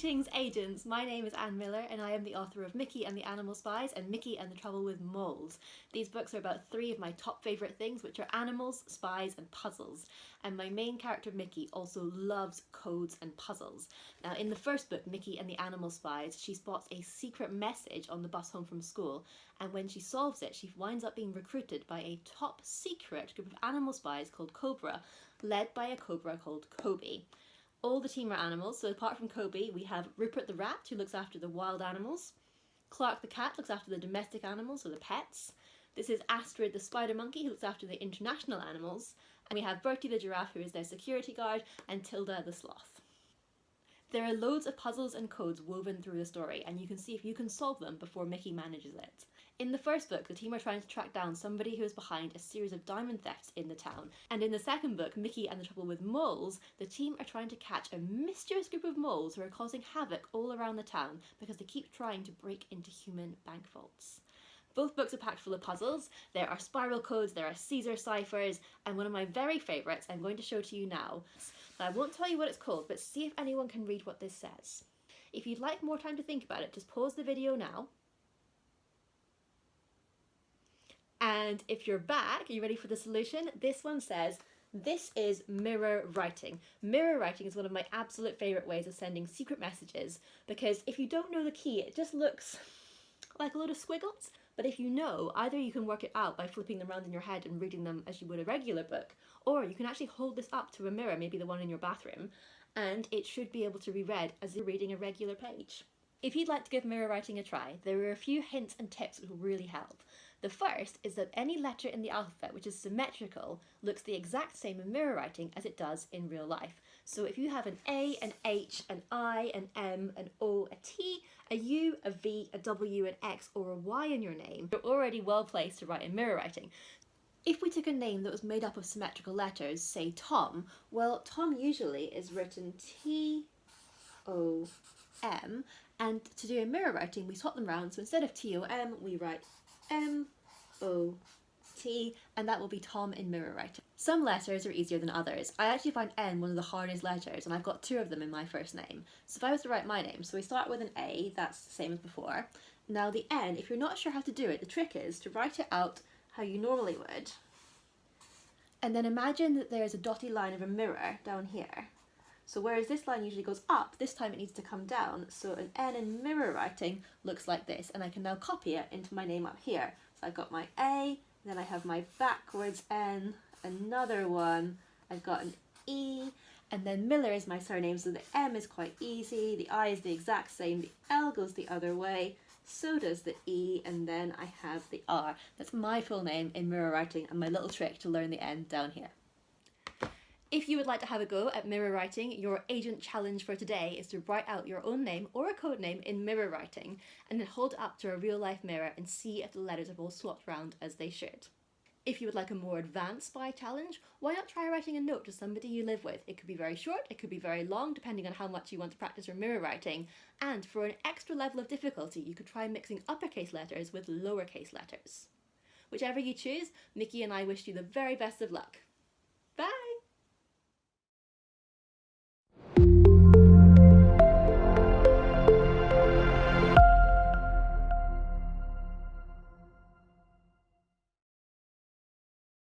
Greetings agents, my name is Anne Miller and I am the author of Mickey and the Animal Spies and Mickey and the Trouble with Moles. These books are about three of my top favourite things which are animals, spies and puzzles. And my main character Mickey also loves codes and puzzles. Now in the first book, Mickey and the Animal Spies, she spots a secret message on the bus home from school and when she solves it she winds up being recruited by a top secret group of animal spies called Cobra, led by a cobra called Kobe. All the team are animals, so apart from Kobe, we have Rupert the rat, who looks after the wild animals. Clark the cat looks after the domestic animals, or the pets. This is Astrid the spider monkey, who looks after the international animals. And we have Bertie the giraffe, who is their security guard, and Tilda the sloth. There are loads of puzzles and codes woven through the story, and you can see if you can solve them before Mickey manages it. In the first book, the team are trying to track down somebody who is behind a series of diamond thefts in the town. And in the second book, Mickey and the Trouble with Moles, the team are trying to catch a mysterious group of moles who are causing havoc all around the town because they keep trying to break into human bank vaults. Both books are packed full of puzzles. There are spiral codes, there are Caesar ciphers, and one of my very favourites I'm going to show to you now. I won't tell you what it's called, but see if anyone can read what this says. If you'd like more time to think about it, just pause the video now. And if you're back, are you ready for the solution? This one says, this is mirror writing. Mirror writing is one of my absolute favourite ways of sending secret messages because if you don't know the key, it just looks like a load of squiggles. But if you know, either you can work it out by flipping them around in your head and reading them as you would a regular book, or you can actually hold this up to a mirror, maybe the one in your bathroom, and it should be able to be read as you're reading a regular page. If you'd like to give mirror writing a try, there are a few hints and tips that will really help. The first is that any letter in the alphabet which is symmetrical looks the exact same in mirror writing as it does in real life. So if you have an A, an H, an I, an M, an O, a T, a U, a V, a W, an X or a Y in your name, you're already well placed to write in mirror writing. If we took a name that was made up of symmetrical letters, say Tom, well Tom usually is written T, O, M, and to do a mirror writing we swap them round, so instead of T-O-M we write M-O T, and that will be Tom in mirror writing. Some letters are easier than others. I actually find N one of the hardest letters, and I've got two of them in my first name. So if I was to write my name, so we start with an A, that's the same as before. Now the N, if you're not sure how to do it, the trick is to write it out how you normally would. And then imagine that there is a dotted line of a mirror down here. So whereas this line usually goes up, this time it needs to come down. So an N in mirror writing looks like this, and I can now copy it into my name up here. So I've got my A, then I have my backwards N, another one, I've got an E, and then Miller is my surname, so the M is quite easy, the I is the exact same, the L goes the other way, so does the E, and then I have the R. That's my full name in mirror writing and my little trick to learn the N down here. If you would like to have a go at mirror writing, your agent challenge for today is to write out your own name or a code name in mirror writing and then hold it up to a real life mirror and see if the letters are all swapped around as they should. If you would like a more advanced spy challenge, why not try writing a note to somebody you live with? It could be very short, it could be very long, depending on how much you want to practice your mirror writing. And for an extra level of difficulty, you could try mixing uppercase letters with lowercase letters. Whichever you choose, Mickey and I wish you the very best of luck.